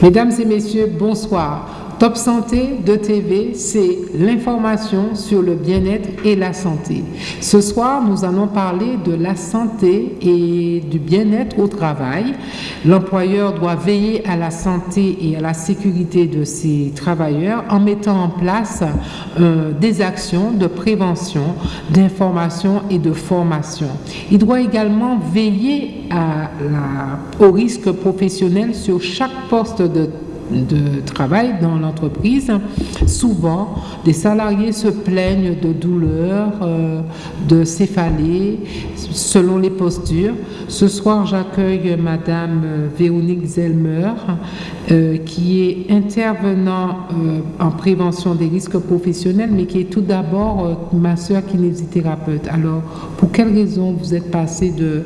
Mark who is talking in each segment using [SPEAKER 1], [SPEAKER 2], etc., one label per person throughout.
[SPEAKER 1] Mesdames et messieurs, bonsoir. Top Santé de TV, c'est l'information sur le bien-être et la santé. Ce soir, nous allons parler de la santé et du bien-être au travail. L'employeur doit veiller à la santé et à la sécurité de ses travailleurs en mettant en place euh, des actions de prévention, d'information et de formation. Il doit également veiller au risque professionnel sur chaque poste de de travail dans l'entreprise, souvent des salariés se plaignent de douleurs, euh, de céphalées, selon les postures. Ce soir, j'accueille Madame Véronique Zelmer, euh, qui est intervenant euh, en prévention des risques professionnels, mais qui est tout d'abord ma soeur kinésithérapeute. Alors, pour quelles raisons vous êtes passée de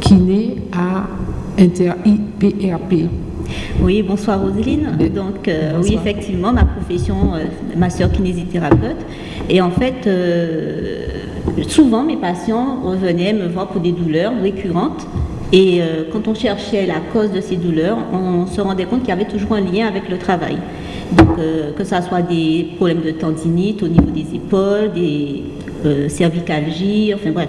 [SPEAKER 1] kiné à inter-IPRP
[SPEAKER 2] oui, bonsoir Roseline. Donc euh, oui, effectivement, ma profession, euh, ma soeur kinésithérapeute. Et en fait, euh, souvent mes patients revenaient me voir pour des douleurs récurrentes. Et quand on cherchait la cause de ces douleurs, on se rendait compte qu'il y avait toujours un lien avec le travail. Donc que ce soit des problèmes de tendinite au niveau des épaules, des cervicalgies, enfin bref,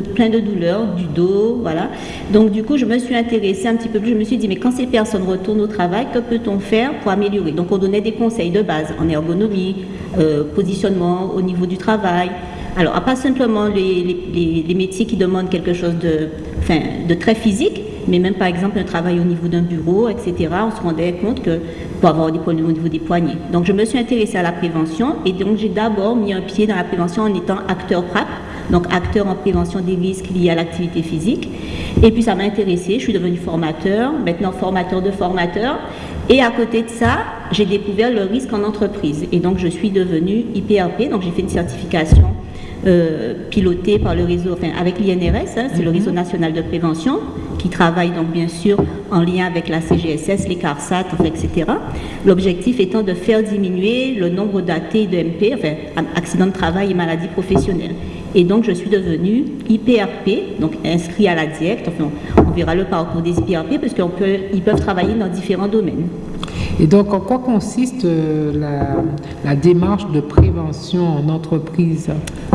[SPEAKER 2] plein de douleurs du dos, voilà. Donc du coup, je me suis intéressée un petit peu plus, je me suis dit, mais quand ces personnes retournent au travail, que peut-on faire pour améliorer? Donc on donnait des conseils de base en ergonomie, euh, positionnement au niveau du travail. Alors, pas simplement les, les, métiers qui demandent quelque chose de, enfin, de très physique, mais même par exemple un travail au niveau d'un bureau, etc., on se rendait compte que pour avoir des problèmes au niveau des poignets. Donc je me suis intéressée à la prévention et donc j'ai d'abord mis un pied dans la prévention en étant acteur PRAP, donc acteur en prévention des risques liés à l'activité physique. Et puis ça m'a intéressé, je suis devenue formateur, maintenant formateur de formateurs. Et à côté de ça, j'ai découvert le risque en entreprise. Et donc je suis devenue IPRP, donc j'ai fait une certification euh, pilotée par le réseau, enfin avec l'INRS, hein, c'est le mhm. réseau national de prévention, qui travaille donc bien sûr en lien avec la CGSS, les CARSAT, etc. L'objectif étant de faire diminuer le nombre d'AT de MP, enfin accidents de travail et maladies professionnelles. Et donc, je suis devenue IPRP, donc inscrit à la DIECT. Enfin, on verra le parcours des IPRP parce qu'ils peuvent travailler dans différents domaines.
[SPEAKER 1] Et donc, en quoi consiste euh, la, démarche de prévention en entreprise?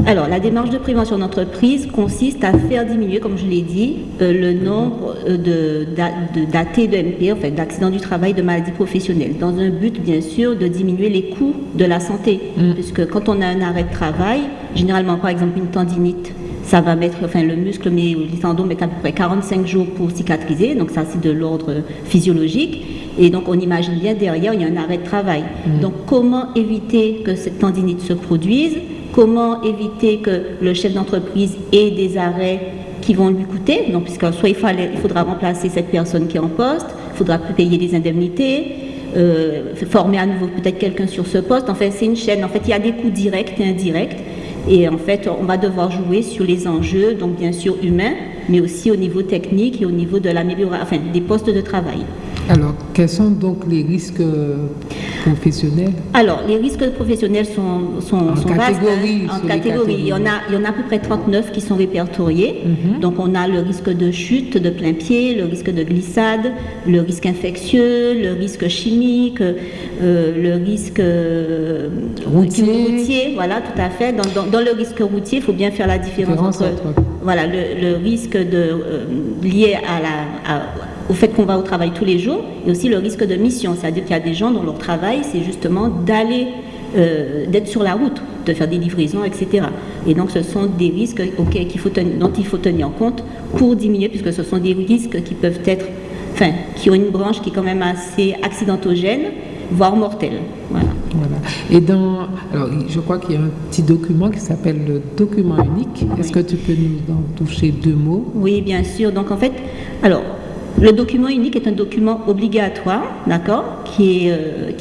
[SPEAKER 2] Alors, la démarche de prévention en entreprise consiste à faire diminuer, comme je l'ai dit, euh, le nombre euh, d'AT de, de, MP, en fait, d'accidents du travail, de maladies professionnelles, dans un but, bien sûr, de diminuer les coûts de la santé. Mm. Puisque quand on a un arrêt de travail, généralement, par exemple, une tendinite, ça va mettre, enfin le muscle, mais les tendons mettent à peu près 45 jours pour cicatriser, donc ça c'est de l'ordre physiologique. Et donc on imagine bien derrière, il y a un arrêt de travail. Mm. Donc comment éviter que cette tendinite se produise? Comment éviter que le chef d'entreprise ait des arrêts qui vont lui coûter? Donc puisque soit il, fallait, il faudra remplacer cette personne qui est en poste, il faudra payer des indemnités, euh, former à nouveau peut-être quelqu'un sur ce poste. En fait, c'est une chaîne. En fait, il y a des coûts directs et indirects. Et en fait, on va devoir jouer sur les enjeux, donc bien sûr humains, mais aussi au niveau technique et au niveau de l'amélioration, des postes de travail.
[SPEAKER 1] Alors, quels sont donc les risques professionnels?
[SPEAKER 2] Alors, les risques professionnels sont, sont,
[SPEAKER 1] en catégorie,
[SPEAKER 2] vastes. Hein, en catégorie. Il, y en a, il y en a à peu près 39 qui sont répertoriés. Mhm. Donc, on a le risque de chute de plein pied, le risque de glissade, le risque infectieux, le risque chimique, euh, le risque euh, routier. Voilà, tout à fait. Dans, le risque routier, il faut bien faire la différence, entre, voilà, le, risque de, euh, lié à la, au fait qu'on va au travail tous les jours et aussi le risque de mission. C'est-à-dire qu'il y a des gens dont leur travail, c'est justement d'aller, euh, d'être sur la route, de faire des livraisons, etc. Et donc ce sont des risques qu'il faut dont il faut tenir compte pour diminuer, puisque ce sont des risques qui peuvent être, enfin, qui ont une branche qui est quand même assez accidentogène, voire mortelle. Voilà.
[SPEAKER 1] Et dans, alors, je crois qu'il y a un petit document qui s'appelle le document unique. Est-ce que tu peux nous en toucher deux mots?
[SPEAKER 2] Oui, bien sûr. Donc en fait, alors le document unique est un document obligatoire, d'accord, qui, euh,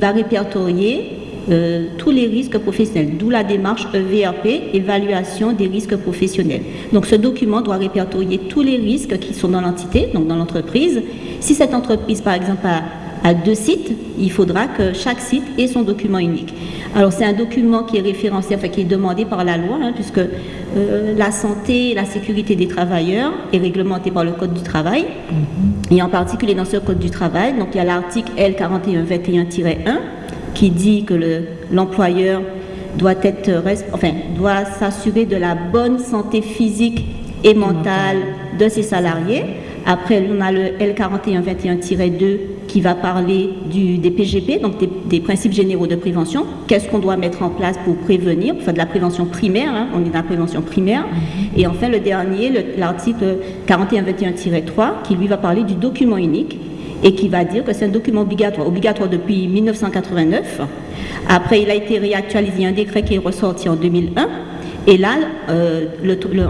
[SPEAKER 2] va répertorier euh, tous les risques professionnels, d'où la démarche EVRP, évaluation des risques professionnels. Donc ce document doit répertorier tous les risques qui sont dans l'entité, donc dans l'entreprise. Si cette entreprise, par exemple, a deux sites, il faudra que chaque site ait son document unique. Alors c'est un document qui est référencé, enfin qui est demandé par la loi, hein, puisque euh, la santé et la sécurité des travailleurs est réglementée par le Code du travail. et en particulier dans ce Code du travail. Donc il y a l'article L4121-1 qui dit que l'employeur doit être, enfin, doit s'assurer de la bonne santé physique et mentale de ses salariés. Après, on a le L4121-2 qui va parler du, des PGP, donc des, principes généraux de prévention. Qu'est-ce qu'on doit mettre en place pour prévenir, faire de la prévention primaire, hein, on est dans la prévention primaire. Mm-hmm. Et enfin, le dernier, l'article 4121-3, qui lui va parler du document unique et qui va dire que c'est un document obligatoire, obligatoire depuis 1989. Après, il a été réactualisé, il y a un décret qui est ressorti en 2001. Et là, euh,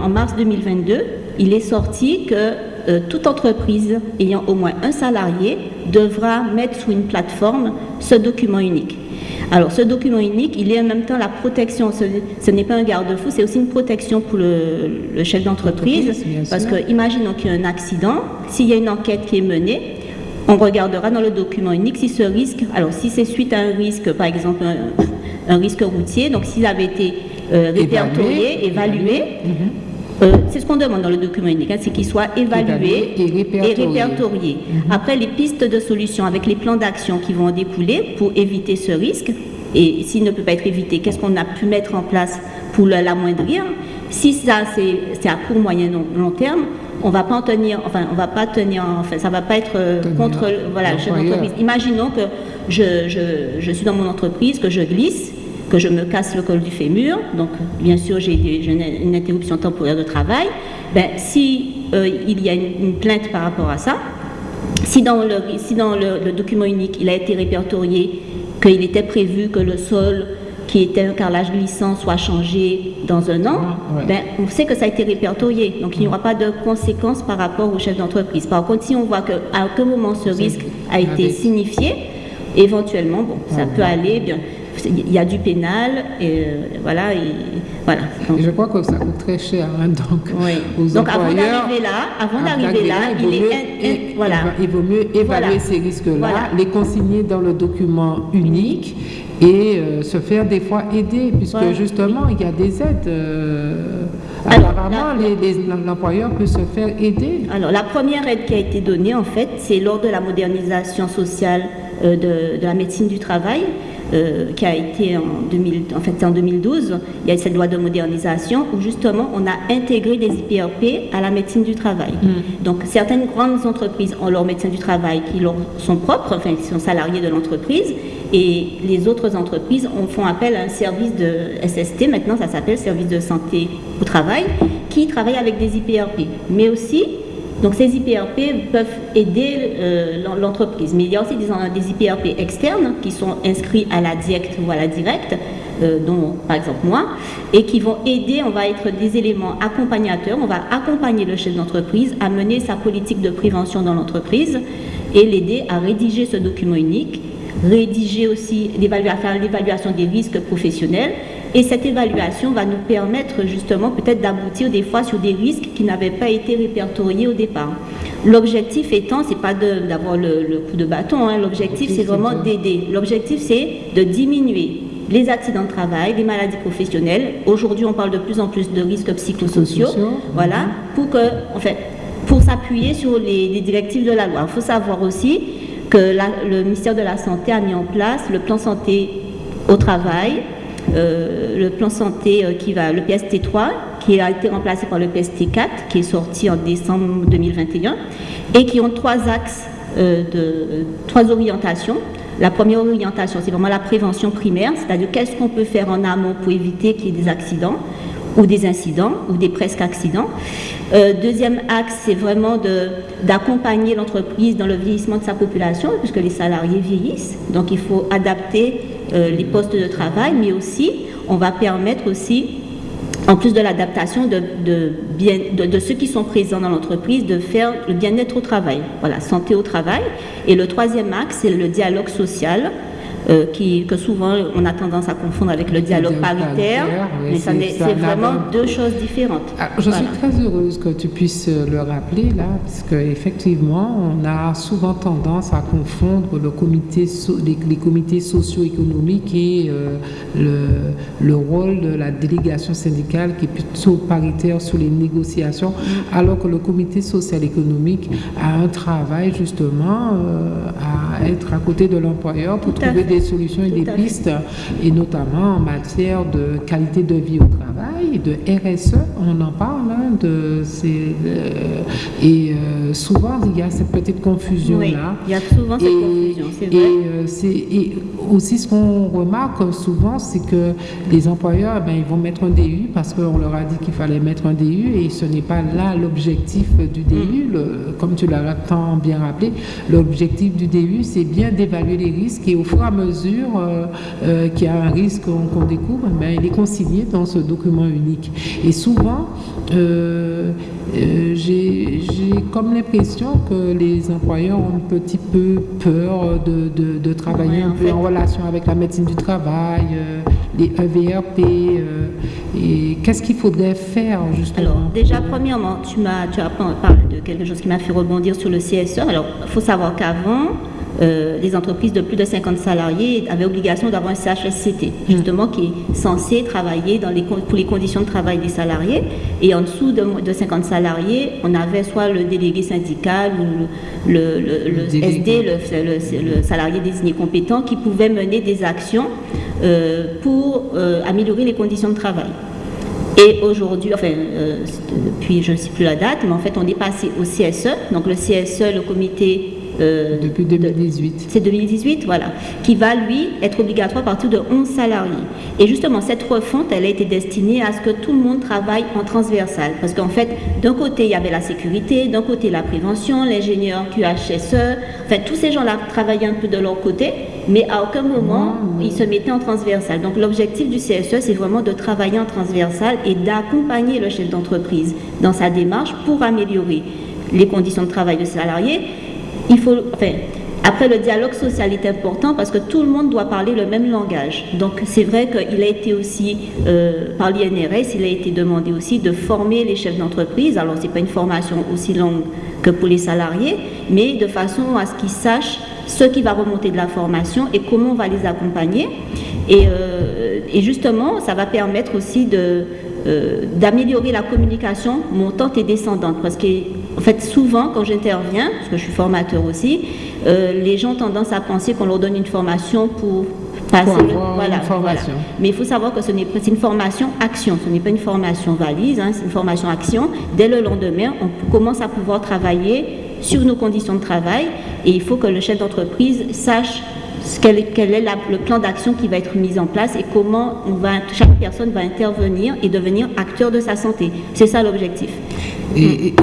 [SPEAKER 2] en mars 2022, il est sorti que euh, toute entreprise ayant au moins un salarié devra mettre sur une plateforme ce document unique. Alors, ce document unique, il est en même temps la protection. Ce, n'est pas un garde-fou, c'est aussi une protection pour le, chef d'entreprise. Parce que, imaginons qu'il y a un accident, s'il y a une enquête qui est menée, on regardera dans le document unique si ce risque, alors si c'est suite à un risque, par exemple un, risque routier, donc s'il avait été euh, répertorié, évalué, mhm. Euh, c'est ce qu'on demande dans le document unique, hein, c'est qu'il soit évalué, et répertorié. Mhm. Après, les pistes de solutions avec les plans d'action qui vont en découler pour éviter ce risque, et s'il ne peut pas être évité, qu'est-ce qu'on a pu mettre en place pour l'amoindrir Si ça, c'est à court, moyen, long terme, on va pas en tenir, enfin, on va pas tenir, enfin, ça va pas être euh, contre, voilà, Imaginons que je, suis dans mon entreprise, que je glisse, que je me casse le col du fémur, donc bien sûr j'ai une interruption temporaire de travail. Ben, si euh, il y a une, plainte par rapport à ça, si dans, le, si dans le document unique il a été répertorié qu'il était prévu que le sol qui était un carrelage glissant soit changé dans un an, ben, on sait que ça a été répertorié. Donc il n'y aura pas de conséquences par rapport au chef d'entreprise. Par contre, si on voit qu'à aucun moment ce risque a été signifié, éventuellement, bon, ça peut aller. Bien, il y a du pénal, et euh, voilà. Et, voilà.
[SPEAKER 1] je crois que ça coûte très cher, hein, donc
[SPEAKER 2] oui. Donc avant d'arriver là, avant d'arriver là, il, est,
[SPEAKER 1] voilà. il vaut mieux évaluer ces risques-là, les consigner dans le document unique et euh, se faire des fois aider, puisque justement, il y a des aides. Euh, apparemment, l'employeur peut se faire aider.
[SPEAKER 2] Alors, la première aide qui a été donnée, en fait, c'est lors de la modernisation sociale euh, de, de, la médecine du travail. Euh, qui a été en, 2000, en, fait, en 2012, il y a cette loi de modernisation où justement on a intégré des IPRP à la médecine du travail. Mm. Donc certaines grandes entreprises ont leur médecin du travail qui leur sont propres, enfin qui sont salariés de l'entreprise, et les autres entreprises font appel à un service de SST, maintenant ça s'appelle service de santé au travail, qui travaille avec des IPRP, mais aussi donc ces IPRP peuvent aider euh, l'entreprise, mais il y a aussi des, IPRP externes qui sont inscrits à la directe ou à la directe, euh, dont par exemple moi, et qui vont aider, on va être des éléments accompagnateurs, on va accompagner le chef d'entreprise à mener sa politique de prévention dans l'entreprise et l'aider à rédiger ce document unique, rédiger aussi, faire l'évaluation des risques professionnels et cette évaluation va nous permettre justement peut-être d'aboutir des fois sur des risques qui n'avaient pas été répertoriés au départ. L'objectif étant, c'est pas d'avoir le, coup de bâton, hein. l'objectif c'est vraiment d'aider. L'objectif c'est de diminuer les accidents de travail, les maladies professionnelles. Aujourd'hui, on parle de plus en plus de risques psychosociaux. Voilà, pour que, en fait, pour s'appuyer sur les, directives de la loi. Il faut savoir aussi que le ministère de la Santé a mis en place le plan santé au travail, euh, le plan santé euh, qui va, le PST3, qui a été remplacé par le PST4, qui est sorti en décembre 2021, et qui ont trois axes, euh, de, trois orientations. La première orientation, c'est vraiment la prévention primaire, c'est-à-dire qu'est-ce qu'on peut faire en amont pour éviter qu'il y ait des accidents ou des incidents ou des presque accidents. deuxième axe, c'est vraiment d'accompagner l'entreprise dans le vieillissement de sa population, puisque les salariés vieillissent. Donc il faut adapter euh, les postes de travail, mais aussi on va permettre aussi, en plus de l'adaptation de, de, ceux qui sont présents dans l'entreprise, de faire le bien-être au travail, voilà, santé au travail. Et le troisième axe, c'est le dialogue social. Qui, que souvent on a tendance à confondre avec le dialogue paritaire, mais c'est vraiment deux choses différentes.
[SPEAKER 1] Ah, je suis très heureuse que tu puisses le rappeler là, parce qu'effectivement, on a souvent tendance à confondre le comité les, comités socio-économiques et le, le rôle de la délégation syndicale qui est plutôt paritaire sur les négociations, alors que le comité social économique a un travail justement euh, à être à côté de l'employeur pour trouver des solutions et des pistes, et notamment en matière de qualité de vie au travail, de RSE, on en parle, hein, de ces, euh, et euh, souvent il y a cette petite confusion-là.
[SPEAKER 2] il y a souvent cette confusion, c'est
[SPEAKER 1] vrai. Et, aussi ce qu'on remarque souvent, c'est que les employeurs, ben, ils vont mettre un DU parce qu'on leur a dit qu'il fallait mettre un DU et ce n'est pas là l'objectif du DU. Mm. comme tu l'as tant bien rappelé, l'objectif du DU, c'est bien d'évaluer les risques et au fur et à mesure euh, euh, qu'il y a un risque qu'on découvre, ben, il est consigné dans ce document unique. Et souvent, euh, j'ai comme l'impression que les employeurs ont un petit peu peur de, travailler un peu en relation avec la médecine du travail, les EVRP. et qu'est-ce qu'il faudrait faire justement?
[SPEAKER 2] Alors déjà, premièrement, tu, as, tu as parlé de quelque chose qui m'a fait rebondir sur le CSE. Alors, il faut savoir qu'avant, euh, les entreprises de plus de 50 salariés avaient obligation d'avoir un CHSCT, justement qui est censé travailler dans les, pour les conditions de travail des salariés. Et en dessous de, de 50 salariés, on avait soit le délégué syndical ou le, le, SD, le, salarié désigné compétent, qui pouvait mener des actions euh, pour euh, améliorer les conditions de travail. Et aujourd'hui, enfin, depuis je ne sais plus la date, mais en fait, on est passé au CSE. Donc le CSE, le comité
[SPEAKER 1] euh, Depuis 2018.
[SPEAKER 2] C'est 2018, voilà. Qui va, lui, être obligatoire à partir de 11 salariés. Et justement, cette refonte, elle a été destinée à ce que tout le monde travaille en transversal. Parce qu'en fait, d'un côté, il y avait la sécurité, d'un côté, la prévention, l'ingénieur QHSE. Enfin, tous ces gens-là travaillaient un peu de leur côté, mais à aucun moment, ils se mettaient en transversal. Donc, l'objectif du CSE, c'est vraiment de travailler en transversal et d'accompagner le chef d'entreprise dans sa démarche pour améliorer les conditions de travail des salariés après, le dialogue social est important parce que tout le monde doit parler le même langage. Donc, c'est vrai qu'il a été aussi, euh, par l'INRS, il a été demandé aussi de former les chefs d'entreprise. Alors, ce n'est pas une formation aussi longue que pour les salariés, mais de façon à ce qu'ils sachent ce qui va remonter de la formation et comment on va les accompagner. Et, euh, et justement, ça va permettre aussi de, euh, d'améliorer la communication montante et descendante. Parce que, en fait, souvent, quand j'interviens, parce que je suis formateur aussi, euh, les gens ont tendance à penser qu'on leur donne une formation pour passer
[SPEAKER 1] voilà, formation.
[SPEAKER 2] Mais il faut savoir que ce n'est pas une formation action, ce n'est pas une formation valise, hein, c'est une formation action. Dès le lendemain, on commence à pouvoir travailler sur nos conditions de travail et il faut que le chef d'entreprise sache quel, est le plan d'action qui va être mis en place et comment on va, chaque personne va intervenir et devenir acteur de sa santé. C'est ça l'objectif.
[SPEAKER 1] Et,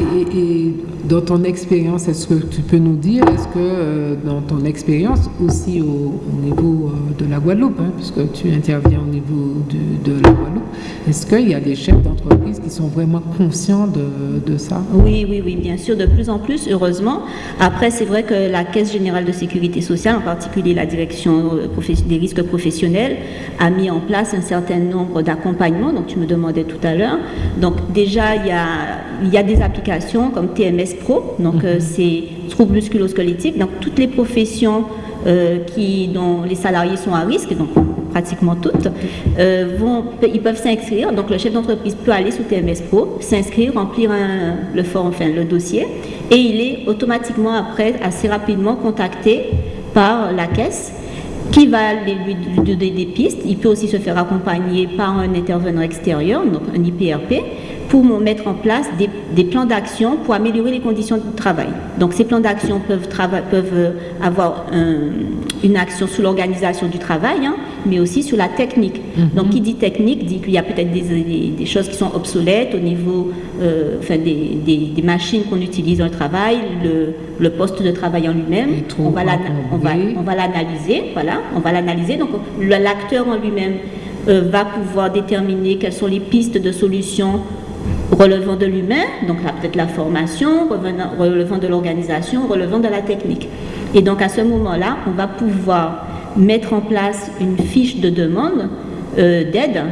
[SPEAKER 1] dans ton expérience, est-ce que tu peux nous dire, est-ce que euh, dans ton expérience aussi au, niveau euh, de la Guadeloupe, hein, puisque tu interviens au niveau de, la Guadeloupe, est-ce qu'il y a des chefs d'entreprise qui sont vraiment conscients de, ça?
[SPEAKER 2] Oui, oui, oui, bien sûr, de plus en plus, heureusement. Après, c'est vrai que la Caisse générale de sécurité sociale, en particulier la direction euh, des risques professionnels, a mis en place un certain nombre d'accompagnements, donc tu me demandais tout à l'heure. Donc déjà, il y a, il y a des applications comme TMS Pro, donc mhm. euh, c'est troubles musculo-squelettiques, donc toutes les professions euh, qui, dont les salariés sont à risque, donc pratiquement toutes, euh, vont, ils peuvent s'inscrire. Donc le chef d'entreprise peut aller sur TMS Pro, s'inscrire, remplir le form, enfin le dossier, et il est automatiquement après assez rapidement contacté par la caisse qui va lui donner des pistes. Il peut aussi se faire accompagner par un intervenant extérieur, donc un IPRP, pour mettre en place des, plans d'action pour améliorer les conditions de travail. Donc ces plans d'action peuvent, avoir une action sur l'organisation du travail, hein, mais aussi sur la technique. Mhm. Donc qui dit technique dit qu'il y a peut-être des, choses qui sont obsolètes au niveau euh, enfin, des, machines qu'on utilise dans le travail, le, poste de travail en lui-même. On va l'analyser, voilà, on va l'analyser. Donc l'acteur en lui-même euh, va pouvoir déterminer quelles sont les pistes de solutions relevant de l'humain, donc peut-être la formation, relevant de l'organisation, relevant de la technique. Et donc à ce moment-là, on va pouvoir mettre en place une fiche de demande d'aide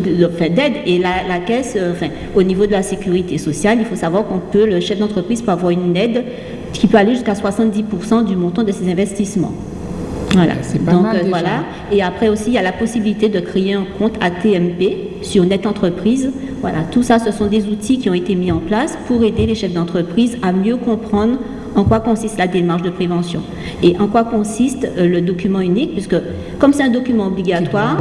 [SPEAKER 2] d'aide et la, caisse, enfin, au niveau de la sécurité sociale, il faut savoir qu'on peut, le chef d'entreprise peut avoir une aide qui peut aller jusqu'à 70% du montant de ses investissements. Voilà. Donc voilà. Et après aussi, il y a la possibilité de créer un compte ATMP sur Net Entreprise. Voilà, tout ça, ce sont des outils qui ont été mis en place pour aider les chefs d'entreprise à mieux comprendre en quoi consiste la démarche de prévention? Et en quoi consiste euh, le document unique, puisque comme c'est un document obligatoire,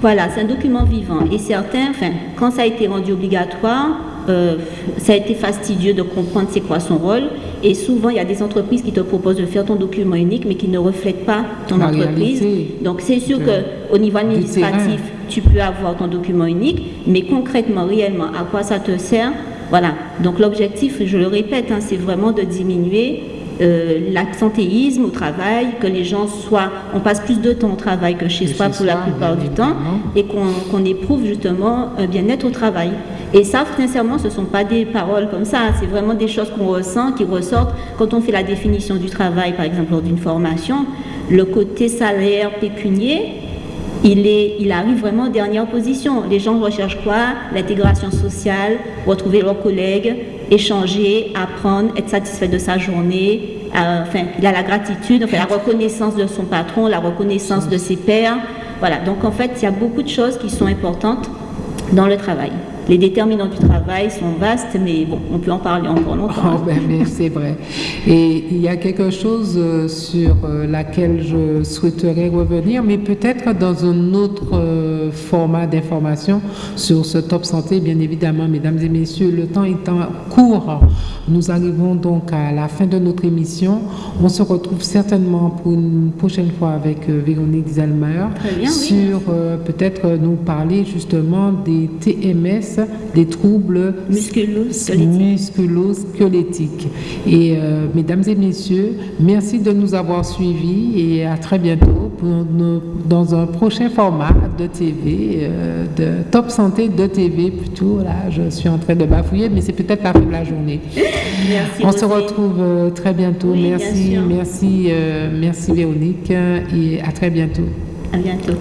[SPEAKER 2] voilà, c'est un document vivant. Et certains, enfin, quand ça a été rendu obligatoire, euh, ça a été fastidieux de comprendre c'est quoi son rôle. Et souvent, il y a des entreprises qui te proposent de faire ton document unique, mais qui ne reflètent pas ton entreprise. Donc, c'est sûr qu'au niveau administratif, tu peux avoir ton document unique, mais concrètement, réellement, à quoi ça te sert Voilà. Donc, l'objectif, je le répète, hein, c'est vraiment de diminuer euh, l'absentéisme au travail, que les gens soient, on passe plus de temps au travail que chez soi pour la plupart du temps, et qu'on éprouve justement un bien-être au travail. Et ça, sincèrement, ce ne sont pas des paroles comme ça, c'est vraiment des choses qu'on ressent, qui ressortent quand on fait la définition du travail, par exemple, lors d'une formation. Le côté salaire pécunier, il, arrive vraiment en dernière position. Les gens recherchent quoi? L'intégration sociale, retrouver leurs collègues, échanger, apprendre, être satisfait de sa journée. Euh, il a la gratitude, la reconnaissance de son patron, la reconnaissance de ses pairs. Voilà, donc en fait, il y a beaucoup de choses qui sont importantes dans le travail. Les déterminants du travail sont vastes, mais bon, on peut en parler encore longtemps.
[SPEAKER 1] Oh, ben, c'est vrai. Et il y a quelque chose euh, sur euh, laquelle je souhaiterais revenir, mais peut-être dans un autre euh, format d'information sur ce top santé, bien évidemment, mesdames et messieurs. Le temps étant court, nous arrivons donc à la fin de notre émission. On se retrouve certainement pour une prochaine fois avec Véronique Zalmer sur peut-être nous parler justement des TMS des troubles musculo-squelettiques. Et euh, mesdames et messieurs, merci de nous avoir suivis et à très bientôt pour dans un prochain format de TV, euh, de Top Santé de TV plutôt. Là, je suis en train de bafouiller, mais c'est peut-être la fin de la journée.
[SPEAKER 2] Merci.
[SPEAKER 1] On se retrouve euh, très bientôt. merci, merci, merci Véronique et à très bientôt.
[SPEAKER 2] À bientôt.